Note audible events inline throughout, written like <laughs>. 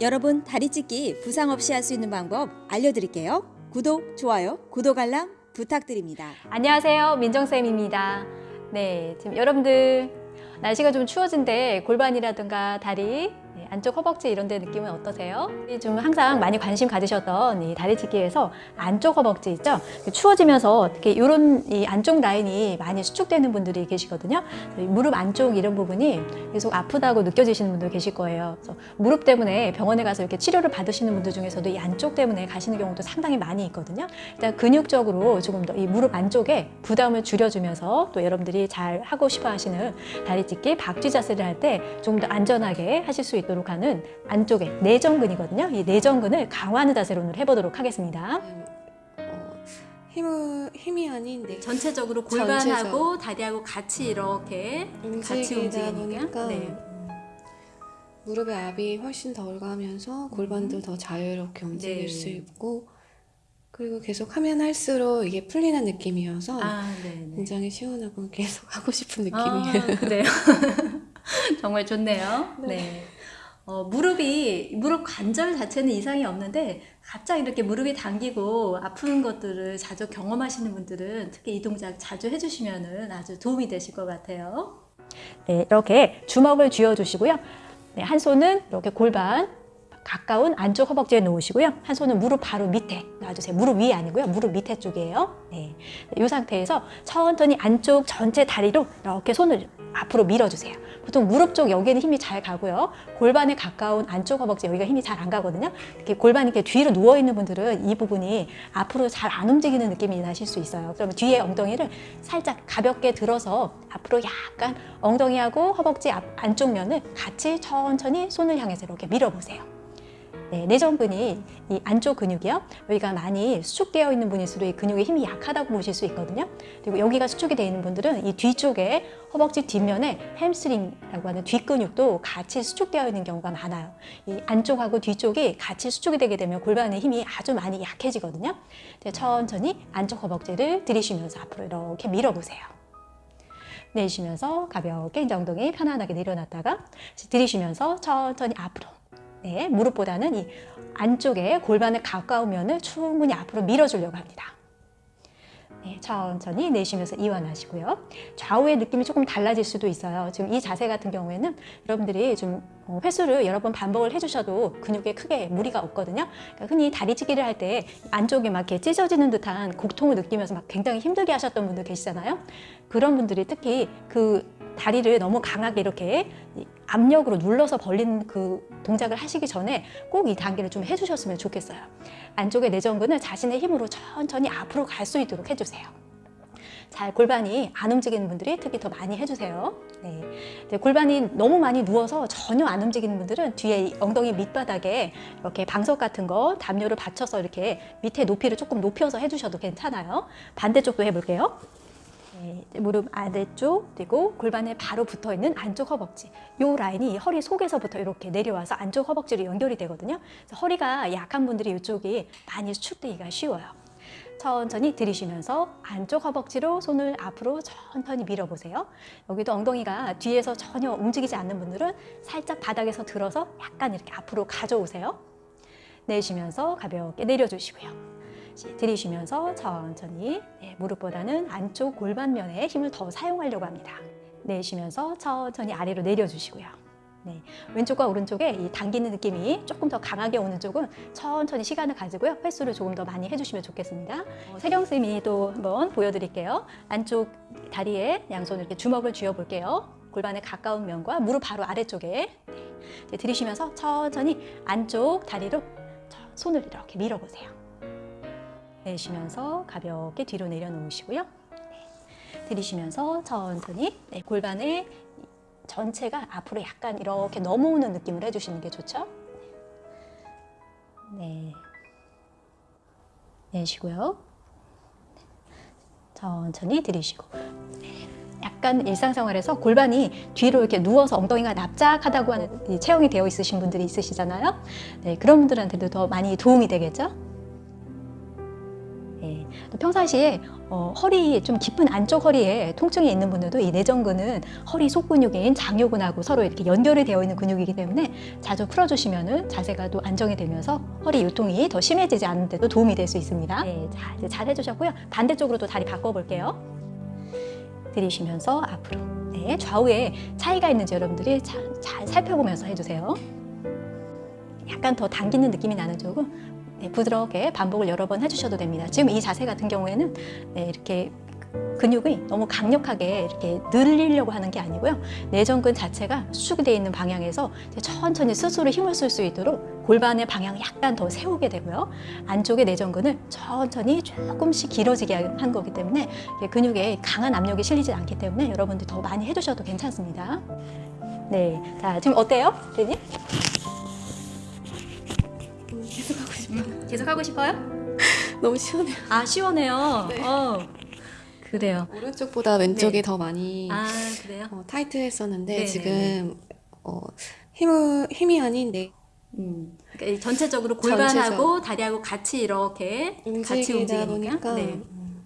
여러분 다리 찢기 부상 없이 할 수 있는 방법 알려드릴게요. 구독, 좋아요, 구독 알람 부탁드립니다. 안녕하세요. 민정쌤입니다. 네, 지금 여러분들 날씨가 좀 추워진데 골반이라든가 다리, 네, 안쪽 허벅지 이런 데 느낌은 어떠세요? 좀 항상 많이 관심 가지셨던 이 다리 찢기에서 안쪽 허벅지 있죠? 추워지면서 특히 이런 이 안쪽 라인이 많이 수축되는 분들이 계시거든요. 무릎 안쪽 이런 부분이 계속 아프다고 느껴지시는 분들 계실 거예요. 그래서 무릎 때문에 병원에 가서 이렇게 치료를 받으시는 분들 중에서도 이 안쪽 때문에 가시는 경우도 상당히 많이 있거든요. 일단 근육적으로 조금 더 이 무릎 안쪽에 부담을 줄여주면서 또 여러분들이 잘 하고 싶어 하시는 다리 찢기 박쥐 자세를 할 때 좀 더 안전하게 하실 수 있도록 하는 안쪽에 내전근이거든요. 이 내전근을 강화하는 자세로 오늘 해보도록 하겠습니다. 어, 힘을 힘이 아닌 내 전체적으로 골반하고 다리하고 같이 이렇게 움직이다 보니까 네. 무릎의 압이 훨씬 덜 가면서 골반도 더 자유롭게 움직일 네. 수 있고 그리고 계속 하면 할수록 이게 풀리는 느낌이어서 아, 네. 굉장히 시원하고 <laughs> 계속 하고 싶은 느낌이에요. 아, 그래요. <laughs> 정말 좋네요. <laughs> 네. 어, 무릎이 무릎 관절 자체는 이상이 없는데 갑자기 이렇게 무릎이 당기고 아픈 것들을 자주 경험하시는 분들은 특히 이 동작 자주 해주시면 아주 도움이 되실 것 같아요. 네, 이렇게 주먹을 쥐어 주시고요. 네, 한 손은 이렇게 골반 가까운 안쪽 허벅지에 놓으시고요. 한 손은 무릎 바로 밑에 놔주세요. 무릎 위에 아니고요. 무릎 밑에 쪽이에요. 네. 이 상태에서 천천히 안쪽 전체 다리로 이렇게 손을 앞으로 밀어주세요. 보통 무릎 쪽 여기는 힘이 잘 가고요. 골반에 가까운 안쪽 허벅지 여기가 힘이 잘 안 가거든요. 이렇게 골반이 이렇게 뒤로 누워 있는 분들은 이 부분이 앞으로 잘 안 움직이는 느낌이 나실 수 있어요. 그러면 뒤에 엉덩이를 살짝 가볍게 들어서 앞으로 약간 엉덩이하고 허벅지 앞, 안쪽 면을 같이 천천히 손을 향해서 이렇게 밀어보세요. 네, 내전근이 이 안쪽 근육이요. 여기가 많이 수축되어 있는 분일수록 이 근육의 힘이 약하다고 보실 수 있거든요. 그리고 여기가 수축이 되어 있는 분들은 이 뒤쪽에 허벅지 뒷면에 햄스트링이라고 하는 뒷근육도 같이 수축되어 있는 경우가 많아요. 이 안쪽하고 뒤쪽이 같이 수축이 되게 되면 골반의 힘이 아주 많이 약해지거든요. 네, 천천히 안쪽 허벅지를 들이쉬면서 앞으로 이렇게 밀어보세요. 내쉬면서 가볍게 엉덩이 편안하게 내려놨다가 들이쉬면서 천천히 앞으로 네, 무릎보다는 이 안쪽에 골반에 가까운 면을 충분히 앞으로 밀어주려고 합니다. 네, 천천히 내쉬면서 이완하시고요. 좌우의 느낌이 조금 달라질 수도 있어요. 지금 이 자세 같은 경우에는 여러분들이 좀 어, 횟수를 여러 번 반복을 해주셔도 근육에 크게 무리가 없거든요. 그러니까 흔히 다리찢기를 할 때 안쪽에 막 이렇게 찢어지는 듯한 고통을 느끼면서 막 굉장히 힘들게 하셨던 분들 계시잖아요. 그런 분들이 특히 그 다리를 너무 강하게 이렇게 압력으로 눌러서 벌리는 그 동작을 하시기 전에 꼭 이 단계를 좀 해주셨으면 좋겠어요. 안쪽의 내전근을 자신의 힘으로 천천히 앞으로 갈 수 있도록 해주세요. 잘 골반이 안 움직이는 분들이 특히 더 많이 해주세요. 네. 네, 골반이 너무 많이 누워서 전혀 안 움직이는 분들은 뒤에 이 엉덩이 밑바닥에 이렇게 방석 같은 거 담요를 받쳐서 이렇게 밑에 높이를 조금 높여서 해주셔도 괜찮아요. 반대쪽도 해볼게요. 네, 무릎 아래쪽 그리고 골반에 바로 붙어 있는 안쪽 허벅지. 이 라인이 허리 속에서부터 이렇게 내려와서 안쪽 허벅지로 연결이 되거든요. 허리가 약한 분들이 이쪽이 많이 수축되기가 쉬워요. 천천히 들이쉬면서 안쪽 허벅지로 손을 앞으로 천천히 밀어보세요. 여기도 엉덩이가 뒤에서 전혀 움직이지 않는 분들은 살짝 바닥에서 들어서 약간 이렇게 앞으로 가져오세요. 내쉬면서 가볍게 내려주시고요 들이쉬면서 천천히 네, 무릎보다는 안쪽 골반면에 힘을 더 사용하려고 합니다. 내쉬면서 천천히 아래로 내려주시고요. 네, 왼쪽과 오른쪽에 이 당기는 느낌이 조금 더 강하게 오는 쪽은 천천히 시간을 가지고요. 횟수를 조금 더 많이 해주시면 좋겠습니다. 어, 세경쌤이 또 한번 보여드릴게요. 안쪽 다리에 양손을 이렇게 주먹을 쥐어볼게요. 골반에 가까운 면과 무릎 바로 아래쪽에 네, 들이쉬면서 천천히 안쪽 다리로 손을 이렇게 밀어보세요. 내쉬면서 가볍게 뒤로 내려놓으시고요. 네. 들이쉬면서 천천히 네, 골반의 전체가 앞으로 약간 이렇게 넘어오는 느낌을 해주시는 게 좋죠. 네. 내쉬고요. 천천히 들이쉬고. 약간 일상생활에서 골반이 뒤로 이렇게 누워서 엉덩이가 납작하다고 하는 체형이 되어 있으신 분들이 있으시잖아요. 네, 그런 분들한테도 더 많이 도움이 되겠죠. 네, 또 평상시에 어, 허리 좀 깊은 안쪽 허리에 통증이 있는 분들도 이 내전근은 허리 속근육인 장요근하고 서로 이렇게 연결이 되어 있는 근육이기 때문에 자주 풀어주시면은 자세가 또 안정이 되면서 허리 요통이 더 심해지지 않는데도 도움이 될 수 있습니다. 네, 자 이제 잘 해주셨고요. 반대쪽으로 또 다리 바꿔볼게요. 들이쉬면서 앞으로. 네, 좌우에 차이가 있는지 여러분들이 잘, 잘 살펴보면서 해주세요. 약간 더 당기는 느낌이 나는 쪽은 네, 부드럽게 반복을 여러 번 해주셔도 됩니다. 지금 이 자세 같은 경우에는 네, 이렇게 근육이 너무 강력하게 이렇게 늘리려고 하는 게 아니고요. 내전근 자체가 수축이 되어 있는 방향에서 천천히 스스로 힘을 쓸 수 있도록 골반의 방향을 약간 더 세우게 되고요. 안쪽의 내전근을 천천히 조금씩 길어지게 한 거기 때문에 근육에 강한 압력이 실리지 않기 때문에 여러분들 더 많이 해주셔도 괜찮습니다. 네, 자 지금 어때요, 대님? 계속 하고 싶어요. 계속 하고 싶어요? <laughs> 너무 시원해요. 아 시원해요. 네. 어, 그래요. 오른쪽보다 왼쪽이 네. 더 많이 아 그래요? 어, 타이트했었는데 네, 지금 어, 힘을 힘이 아닌 내 음, 그러니까 이 전체적으로 골반하고 전체적. 다리하고 같이 이렇게 같이 움직이다 움직이니까. 보니까 네. 음,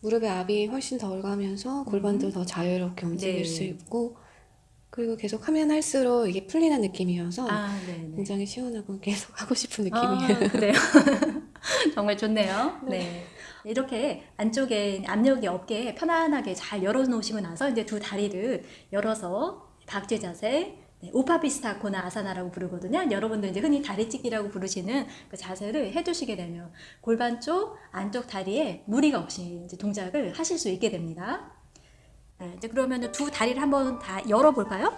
무릎에 압이 훨씬 덜 가면서 골반도 더 자유롭게 움직일 네. 수 있고 그리고 계속 하면 할수록 이게 풀리는 느낌이어서 아, 네, 네. 굉장히 시원하고 <laughs> 계속 하고 싶은 아, 느낌이에요. 그래요. <laughs> 정말 좋네요. 네. 이렇게 안쪽에 압력이 없게 편안하게 잘 열어놓으시고 나서 이제 두 다리를 열어서 박쥐 자세, 네, 오파피스타 코나 아사나라고 부르거든요. 여러분들 이제 흔히 다리찢기라고 부르시는 그 자세를 해주시게 되면 골반 쪽 안쪽 다리에 무리가 없이 이제 동작을 하실 수 있게 됩니다. 네, 이제 그러면 두 다리를 한번 다 열어볼까요?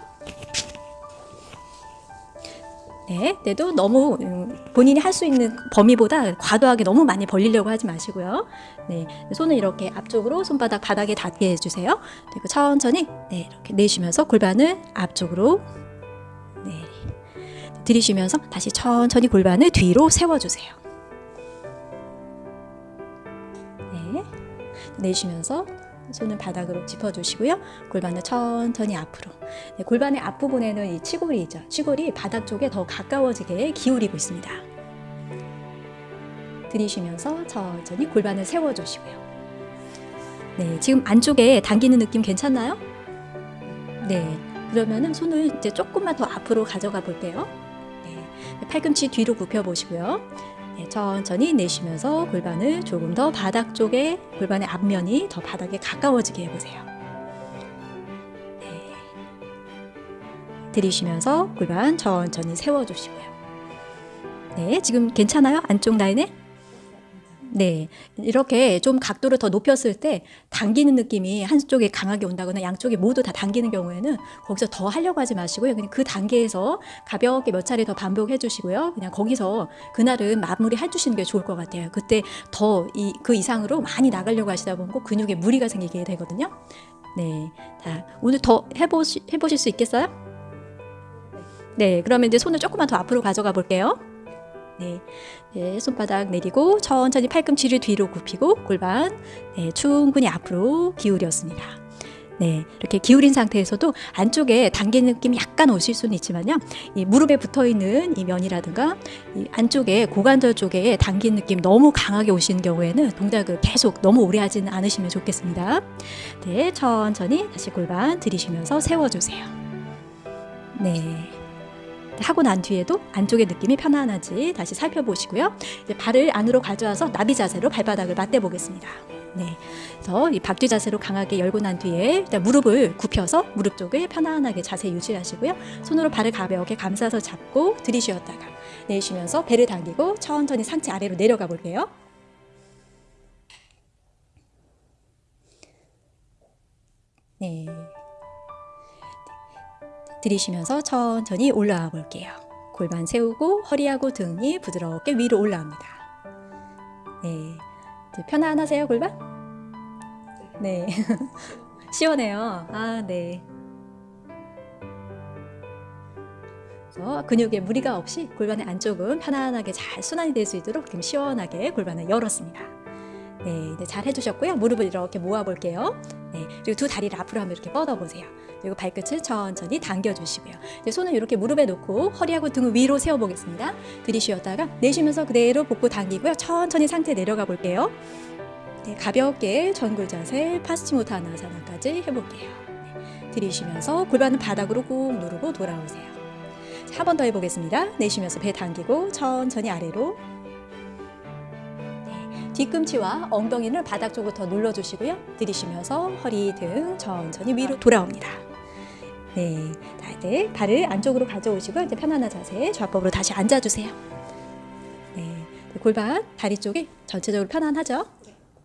네, 때도 너무 음, 본인이 할 수 있는 범위보다 과도하게 너무 많이 벌리려고 하지 마시고요. 네, 손을 이렇게 앞쪽으로 손바닥 바닥에 닿게 해주세요. 그리고 천천히 네, 이렇게 내쉬면서 골반을 앞쪽으로 네, 들이쉬면서 다시 천천히 골반을 뒤로 세워주세요. 네, 내쉬면서 손을 바닥으로 짚어주시고요. 골반을 천천히 앞으로. 네, 골반의 앞부분에는 이 치골이 있죠. 치골이 바닥 쪽에 더 가까워지게 기울이고 있습니다. 들이쉬면서 천천히 골반을 세워주시고요. 네, 지금 안쪽에 당기는 느낌 괜찮나요? 네, 그러면은 손을 이제 조금만 더 앞으로 가져가 볼게요. 네, 팔꿈치 뒤로 굽혀 보시고요. 네, 천천히 내쉬면서 골반을 조금 더 바닥 쪽에 골반의 앞면이 더 바닥에 가까워지게 해보세요. 네. 들이쉬면서 골반 천천히 세워주시고요. 네, 지금 괜찮아요? 안쪽 라인에? 네, 이렇게 좀 각도를 더 높였을 때 당기는 느낌이 한쪽에 강하게 온다거나 양쪽이 모두 다 당기는 경우에는 거기서 더 하려고 하지 마시고요. 그냥 그 단계에서 가볍게 몇 차례 더 반복해 주시고요. 그냥 거기서 그날은 마무리 해 주시는 게 좋을 것 같아요. 그때 더 이 그 이상으로 많이 나가려고 하시다 보면 근육에 무리가 생기게 되거든요. 네, 자 오늘 더 해보시, 해보실 수 있겠어요? 네, 그러면 이제 손을 조금만 더 앞으로 가져가 볼게요. 네, 네, 손바닥 내리고 천천히 팔꿈치를 뒤로 굽히고 골반 네, 충분히 앞으로 기울였습니다. 네, 이렇게 기울인 상태에서도 안쪽에 당기는 느낌이 약간 오실 수는 있지만요. 이 무릎에 붙어 있는 이 면이라든가 이 안쪽에 고관절 쪽에 당기는 느낌 너무 강하게 오시는 경우에는 동작을 계속 너무 오래 하지는 않으시면 좋겠습니다. 네, 천천히 다시 골반 들이쉬면서 세워주세요. 네. 하고 난 뒤에도 안쪽의 느낌이 편안한지 다시 살펴보시고요. 이제 발을 안으로 가져와서 나비 자세로 발바닥을 맞대 보겠습니다. 네. 그래서 이 박쥐 자세로 강하게 열고 난 뒤에 일단 무릎을 굽혀서 무릎 쪽을 편안하게 자세 유지하시고요. 손으로 발을 가볍게 감싸서 잡고 들이쉬었다가 내쉬면서 배를 당기고 천천히 상체 아래로 내려가 볼게요. 네. 들이쉬면서 천천히 올라와 볼게요. 골반 세우고 허리하고 등이 부드럽게 위로 올라옵니다. 네. 편안하세요, 골반? 네. <laughs> 시원해요. 아, 네. 그래서 근육에 무리가 없이 골반의 안쪽은 편안하게 잘 순환이 될 수 있도록 지금 시원하게 골반을 열었습니다. 네, 네, 잘 해주셨고요. 무릎을 이렇게 모아볼게요. 네, 그리고 두 다리를 앞으로 한번 이렇게 뻗어보세요. 그리고 발끝을 천천히 당겨주시고요. 손을 이렇게 무릎에 놓고 허리하고 등을 위로 세워보겠습니다. 들이쉬었다가 내쉬면서 그대로 복부 당기고요. 천천히 상태 내려가 볼게요. 네, 가볍게 전굴 자세 파스치모타나사나까지 해볼게요. 네, 들이쉬면서 골반은 바닥으로 꾹 누르고 돌아오세요. 한 번 더 해보겠습니다. 내쉬면서 배 당기고 천천히 아래로 네, 뒤꿈치와 엉덩이를 바닥 더 눌러주시고요. 들이쉬면서 허리 등 천천히 위로 돌아옵니다. 네, 자, 이제 발을 안쪽으로 가져오시고 이제 편안한 자세 좌법으로 다시 앉아주세요. 네, 골반 다리 쪽이 전체적으로 편안하죠?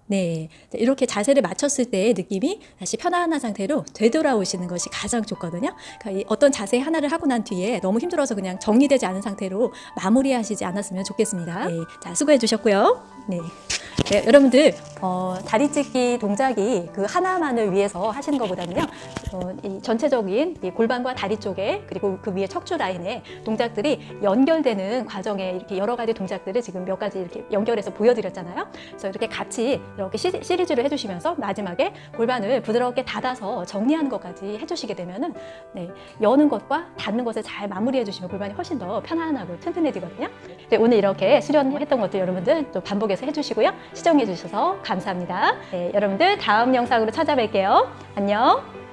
네, 이렇게 자세를 맞췄을 때의 느낌이 다시 편안한 상태로 되돌아오시는 것이 가장 좋거든요. 그러니까 이 어떤 자세 하나를 하고 난 뒤에 너무 힘들어서 그냥 정리되지 않은 상태로 마무리하시지 않았으면 좋겠습니다. 네, 자 수고해 주셨고요. 네. 네, 여러분들 어, 다리 찢기 동작이 그 하나만을 위해서 하시는 것보다는요 어, 이 전체적인 이 골반과 다리 쪽에 그리고 그 위에 척추 라인에 동작들이 연결되는 과정에 이렇게 여러 가지 동작들을 지금 몇 가지 이렇게 연결해서 보여드렸잖아요. 그래서 이렇게 같이 이렇게 시, 시리즈로 해주시면서 마지막에 골반을 부드럽게 닫아서 정리하는 것까지 해주시게 되면은 네, 여는 것과 닫는 것을 잘 마무리해 주시면 골반이 훨씬 더 편안하고 튼튼해지거든요. 네, 오늘 이렇게 수련했던 것들 여러분들 또 반복해서 해주시고요. 시청해 주셔서 감사합니다. 네, 여러분들 다음 영상으로 찾아뵐게요. 안녕.